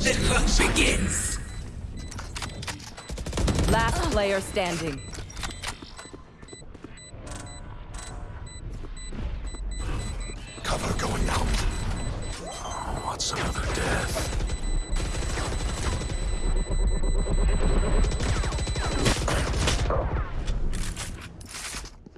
The hunt begins. Last player standing. Cover going out. Oh, what's another death?